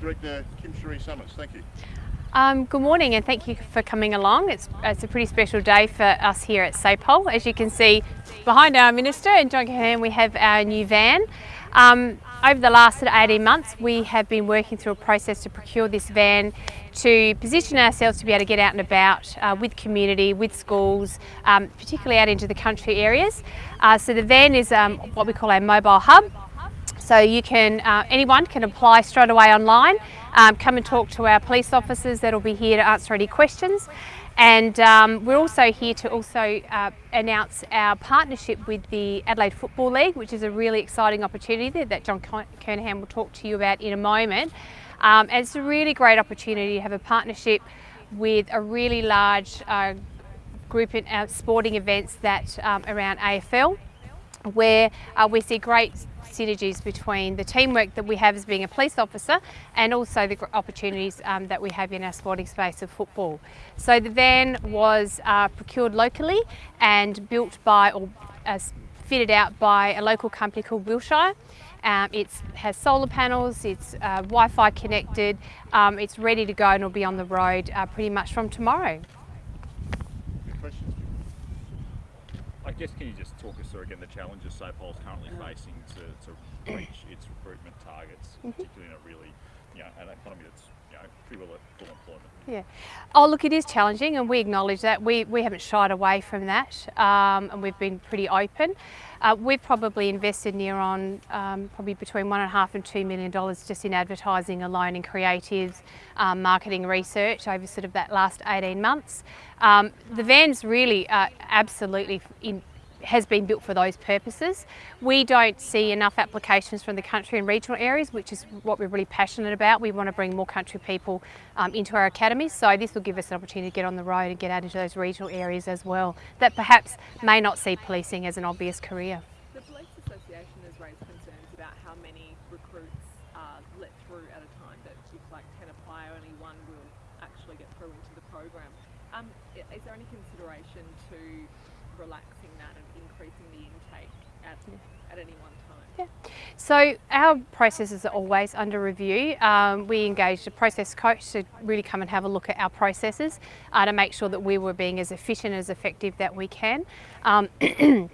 Director Kim Sheree Summers, thank you. Um, good morning and thank you for coming along. It's, it's a pretty special day for us here at SAPOL. As you can see behind our Minister and John Kernahan we have our new van. Um, over the last 18 months we have been working through a process to procure this van to position ourselves to be able to get out and about uh, with community, with schools, um, particularly out into the country areas. Uh, so the van is um, what we call a mobile hub. So you can, uh, anyone can apply straight away online, um, come and talk to our police officers that'll be here to answer any questions. And um, we're also here to also uh, announce our partnership with the Adelaide Football League, which is a really exciting opportunity that John Kernahan will talk to you about in a moment. Um, and it's a really great opportunity to have a partnership with a really large uh, group in uh, sporting events that um, around AFL where uh, we see great synergies between the teamwork that we have as being a police officer and also the opportunities um, that we have in our sporting space of football. So the van was uh, procured locally and built by or uh, fitted out by a local company called Wilshire. Um, it has solar panels, it's uh, Wi-Fi connected, um, it's ready to go and will be on the road uh, pretty much from tomorrow. I guess can you just talk us through again the challenges SAPOL's currently facing to, to reach its recruitment targets, mm -hmm. particularly in a really, you know, an economy that's well. Yeah. Oh, look, it is challenging, and we acknowledge that. We we haven't shied away from that, um, and we've been pretty open. Uh, we've probably invested near on um, probably between one and a half and two million dollars just in advertising alone in creatives, um, marketing research over sort of that last 18 months. Um, the van's really uh, absolutely in has been built for those purposes. We don't see enough applications from the country and regional areas, which is what we're really passionate about. We want to bring more country people um, into our academies, so this will give us an opportunity to get on the road and get out into those regional areas as well, that perhaps may not see policing as an obvious career. The Police Association has raised concerns about how many recruits are let through at a time, that if like 10 apply, only one will actually get through into the program. Um, is there any consideration to relaxing that and increasing the intake at, at any one time? Yeah. So our processes are always under review. Um, we engaged a process coach to really come and have a look at our processes uh, to make sure that we were being as efficient as effective that we can. Um,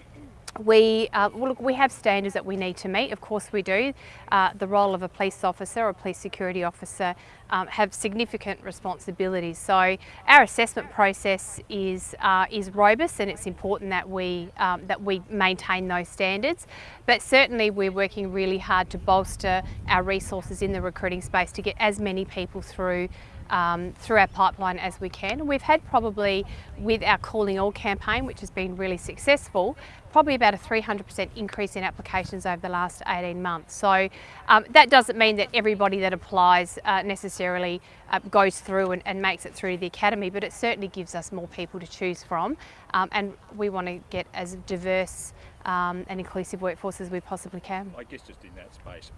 we, uh, well, look, we have standards that we need to meet, of course we do. Uh, the role of a police officer or a police security officer um, have significant responsibilities. So our assessment process is, uh, is robust and it's important that we, um, that we maintain those standards. But certainly we're working really hard to bolster our resources in the recruiting space to get as many people through um, through our pipeline as we can. We've had probably, with our Calling All campaign, which has been really successful, probably about a 300% increase in applications over the last 18 months. So um, that doesn't mean that everybody that applies uh, necessarily uh, goes through and, and, makes it through the academy, but it certainly gives us more people to choose from. Um, and we want to get as diverse um, and inclusive workforce as we possibly can. I guess just in that space,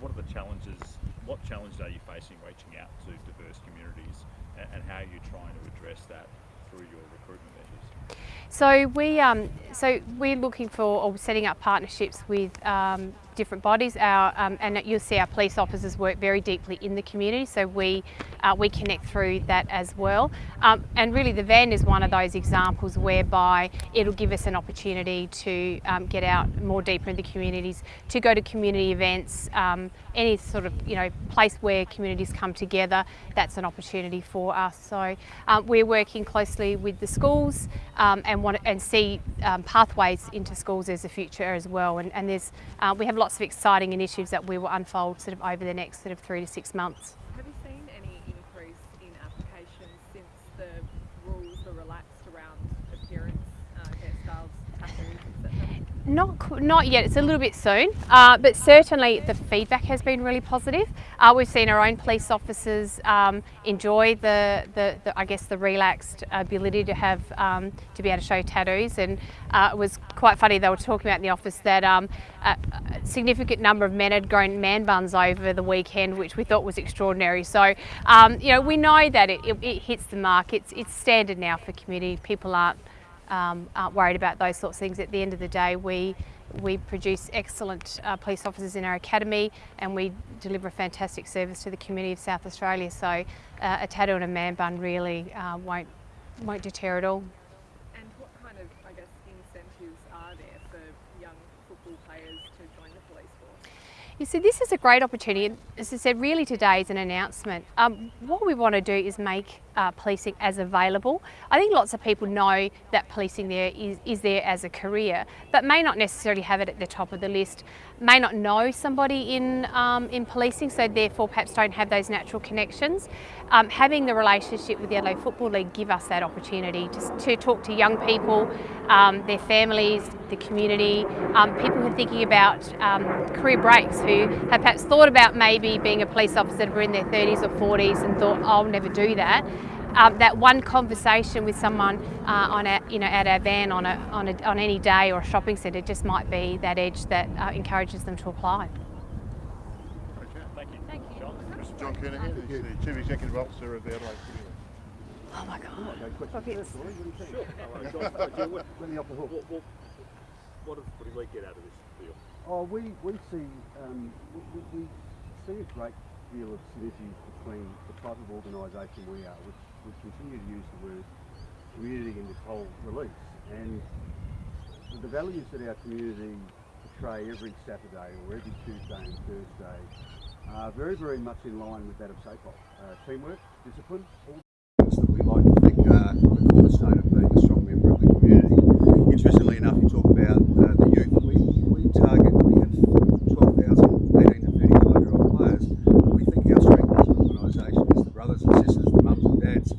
what are the challenges, what challenges are you facing reaching out to diverse communities and, and how are you trying to address that through your recruitment measures? So we, um, so we're looking for or setting up partnerships with um, different bodies. Our, um, and you'll see our police officers work very deeply in the community, so we, uh, we connect through that as well. Um, and really the van is one of those examples whereby it'll give us an opportunity to um, get out more deeper in the communities, to go to community events, um, any sort of you know place where communities come together, that's an opportunity for us. So um, we're working closely with the schools um, and want and see pathways into schools as a future as well. And, and there's uh, we have lots of exciting initiatives that we will unfold sort of over the next sort of three to six months. Have you seen any increase in applications since the rules were relaxed around appearance, uh, hairstyles, tattoos, etc.? Not, not yet, it's a little bit soon, uh, but certainly the feedback has been really positive. Uh, we've seen our own police officers um, enjoy the, the, the, I guess, the relaxed ability to have, um, to be able to show tattoos and uh, it was quite funny, they were talking about in the office that um, a significant number of men had grown man buns over the weekend, which we thought was extraordinary. So, um, you know, we know that it, it, it hits the mark, it's, it's standard now for community, people aren't um, aren't worried about those sorts of things. At the end of the day, we we produce excellent uh, police officers in our academy and we deliver a fantastic service to the community of South Australia. So uh, a tattoo and a man bun really uh, won't, won't deter at all. And what kind of, I guess, incentives are there for young football players to join the police force? You see, this is a great opportunity. As I said, really today is an announcement. Um, what we want to do is make uh, policing as available. I think lots of people know that policing there is, is there as a career, but may not necessarily have it at the top of the list, may not know somebody in, um, in policing, so therefore perhaps don't have those natural connections. Um, having the relationship with the Adelaide Football League give us that opportunity to, to talk to young people, um, their families, the community, um, people who are thinking about um, career breaks, who have perhaps thought about maybe being a police officer who are in their 30s or 40s and thought, I'll never do that um, that one conversation with someone uh, on a, you know, at our van on, a, on, a, on any day or a shopping centre just might be that edge that uh, encourages them to apply. Okay. Thank you. Thank you. John? Mr John Kernahan is the Chief Executive Officer of the Adelaide Footy League. Oh my God. Okay, Sure. Let me off the hook. What, what, what does Footy League get out of this deal? Oh, we, we see um, we, we- we see a great deal of synergies between the type of organisation we are, which we continue to use the word community in this whole release, and the values that our community portray every Saturday or every Tuesday and Thursday are very, very much in line with that of SAPOL. Uh, teamwork, discipline, all things that we like to think are the cornerstone of being a strong member of the community. Interestingly enough, you talk about uh, the youth. We, we target, we have 12,000 18 to 35 year old players. We think our strength as an organisation is the brothers and sisters, the mums and dads.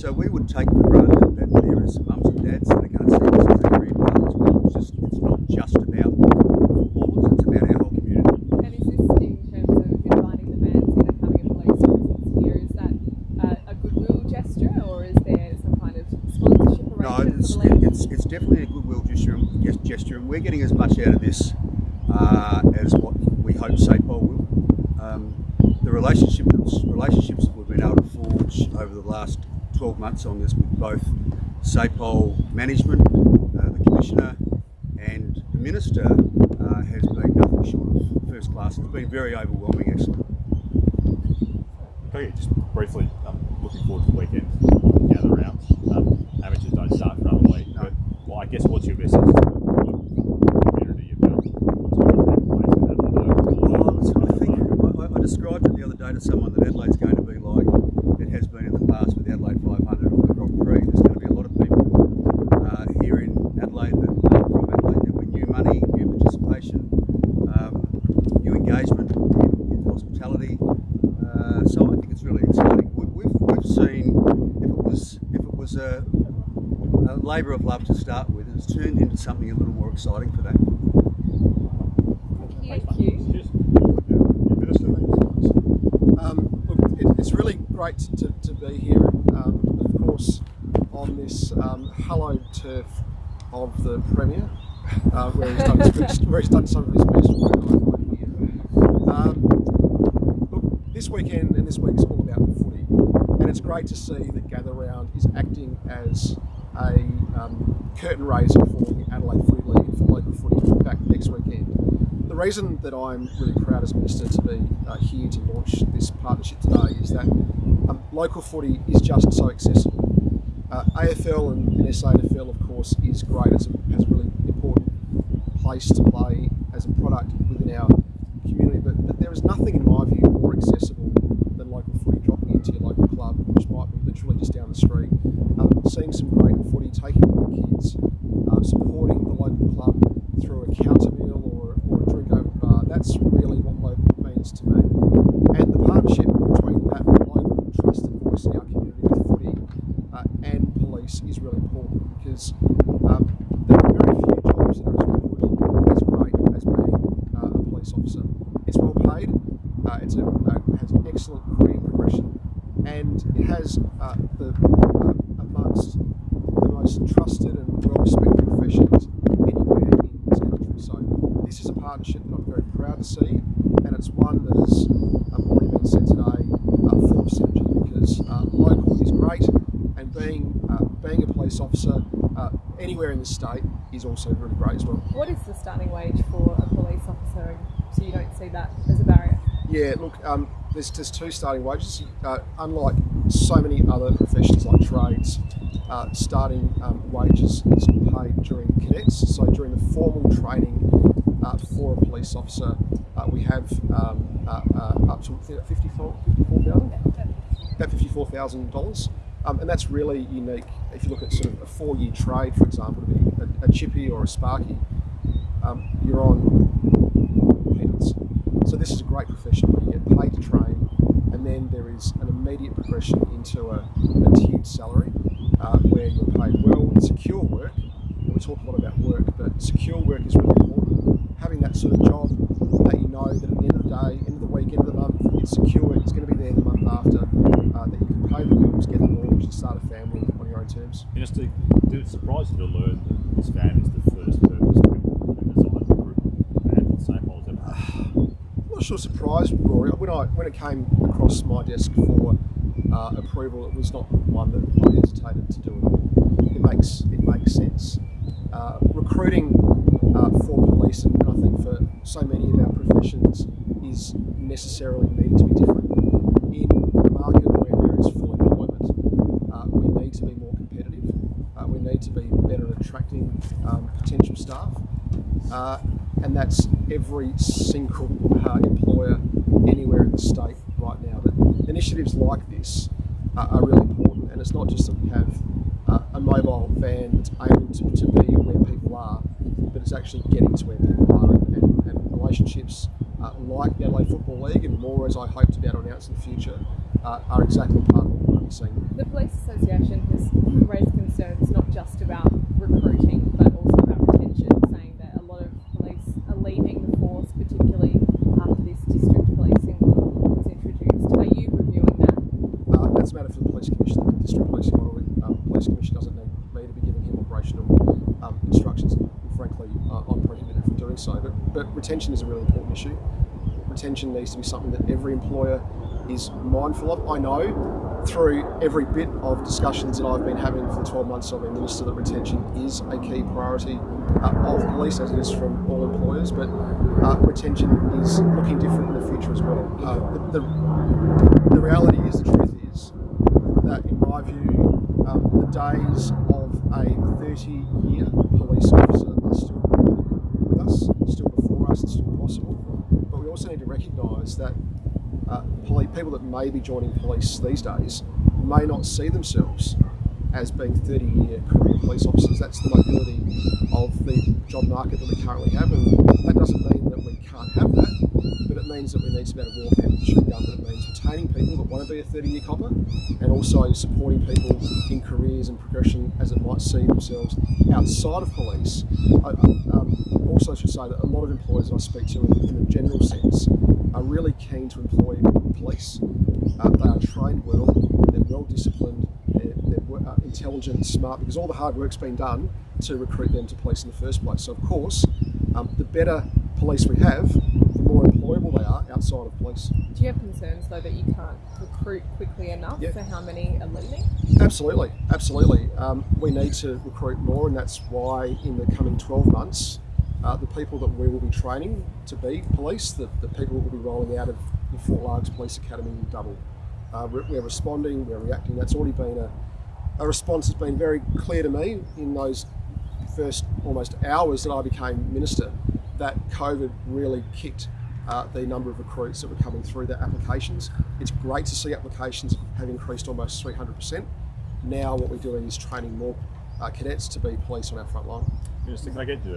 So we would take for granted that there is mums and dads that are going to see this as a career path as well. It's just, it's not just about footballers, it's about our whole community. And is this in terms of inviting the fans in and having a police presence here? Is that uh, a goodwill gesture or is there some kind of sponsorship No, arrangement it's, it's, it's definitely a goodwill gesture, gesture, and we're getting as much out of this uh, as what we hope SAPOL will. Um, the relationships, relationships that we've been able to forge over the last 12 months on this with both SAPOL management, uh, the Commissioner, and the Minister uh, has been nothing short of first class. It's been very overwhelming, actually. Okay, just briefly, um, looking forward to the weekend gather rounds. Um, amateurs don't start for another week, No. but well, I guess what's your message described it the other day to someone that Adelaide's going to be like it has been in the past with the Adelaide 500 or the Grand Prix. There's going to be a lot of people uh, here in Adelaide that are from Adelaide. There'll new money, new participation, um, new engagement in, in hospitality. Uh, so I think it's really exciting. We, we've, we've seen if it was if it was a, a labour of love to start with, it's turned into something a little more exciting for them. Thank you. Cheers. Minister. Um, look, it, it's really great to, to be here, um, of course, on this um, hallowed turf of the Premier, uh, where, he's done best, where he's done some of his best work over here. Um, look, this weekend and this week is all about footy, and it's great to see that Gather Round is acting as a um, curtain raiser for the Adelaide Footy League for local footy back next weekend. The reason that I'm really proud as Minister to be uh, here to launch this partnership today is that um, local footy is just so accessible. Uh, AFL and, and SANFL, of course, is great as a, has a really important place to play as a product within our community, but, but there is nothing, in my view, more accessible than local footy dropping into your local club, which might be literally just down the street, seeing some great footy, taking the kids, uh, supporting the local club through a counter meal or, or a drink over bar. That's really what local means to me. And the partnership between that local trusted voice in our community with footy uh, and police is really important because um, there are very few jobs that are as good, as great as being uh, a police officer. It's well paid, uh, it's a, uh, has an excellent career progression, and it has uh, the uh, amongst the most trusted and well respected professions anywhere in this country. So this is a partnership that I'm very proud to see, and it's one that has um, already been said today uh, full of synergy because uh, local is great, and being uh, being a police officer uh, anywhere in the state is also really great as well. What is the starting wage for a police officer, so you don't see that as a barrier? Yeah, look, um, there's, there's two starting wages. Uh, unlike so many other professions like trades, uh, starting um, wages is paid during cadets. So during the formal training uh, for a police officer, uh, we have um, uh, uh, up to 54 $54,000? About $54,000. Um, and that's really unique. If you look at sort of a four-year trade, for example, to be a, a chippy or a sparky, um, you're on peanuts. So this is a great profession where you get paid to train, and then there is an immediate progression into a, a tiered salary uh, where you're paid well secure work. And we talk a lot about work, but secure work is really important. Having that sort of job that you know that at the end of the day, end of the week, end of the month, it's secure, it's going to be there the month after, uh, that you can pay the bills, get start a family on your own terms. Minister, did it surprise you to learn that this van is the first purpose-built and designed group for SAPOL's ever? I'm not sure surprised, Rory. When I when it came across my desk for uh, approval, it was not one that I hesitated to do it. It makes it makes sense. Uh, recruiting uh, for police, and I think for so many of our professions, is necessarily needing to be different. In a market where there is full employment, uh, we need to be more competitive. Uh, we need to be better at attracting um, potential staff. Uh, and that's every single uh, employer anywhere in the state right now. But initiatives like this uh, are really important, and it's not just that we have uh, a mobile van that's able to, to be where people are, but it's actually getting to where people are, and, and, and relationships uh, like the Adelaide Football League, and more as I hope to be able to announce in the future, uh, are exactly part of what we're seeing. The Police Association has raised concerns not just about recruiting but also about retention, saying that a lot of police are leaving the force, particularly after this district policing model was introduced. Are you reviewing that? Uh, that's a matter for the police commissioner, the district policing model. Um, the police commissioner doesn't need me to be giving him operational um, instructions. And frankly, uh, I'm prohibited from doing so. But, but retention is a really important issue. Retention needs to be something that every employer is mindful of. I know through every bit of discussions that I've been having for the 12 months I've been minister that retention is a key priority uh, of police, as it is from all employers. But uh, retention is looking different in the future as well. Uh, the, the, the reality is, the truth is, that in my view, um, the days of a 30 year police officer are still with us, possible. But we also need to recognise that uh, people that may be joining police these days may not see themselves as being 30 year career police officers. That's the mobility of the job market that we currently have, and that doesn't mean that we can't have that, but it means that we need to be able to walk out and chew gum. That it means retaining people that want to be a 30 year copper and also supporting people in careers and progression as it might see themselves outside of police. I, um, also should say that a lot of employers I speak to in, in a general sense are really keen to employ police. Uh, they are trained intelligent, smart, because all the hard work's been done to recruit them to police in the first place. So, of course, um, the better police we have, the more employable they are outside of police. Do you have concerns though that you can't recruit quickly enough Yeah. for how many are leaving? Absolutely, absolutely. Um, we need to recruit more, and that's why in the coming 12 months, uh, the people that we will be training to be police, the, the people that will be rolling out of the Fort Largs Police Academy will double. Uh, we're, we're responding, we're reacting. That's already been a, a response that's been very clear to me in those first almost hours that I became minister that COVID really kicked uh, the number of recruits that were coming through their applications. It's great to see applications have increased almost 300%. Now what we're doing is training more uh, cadets to be police on our front line. Minister, can I get you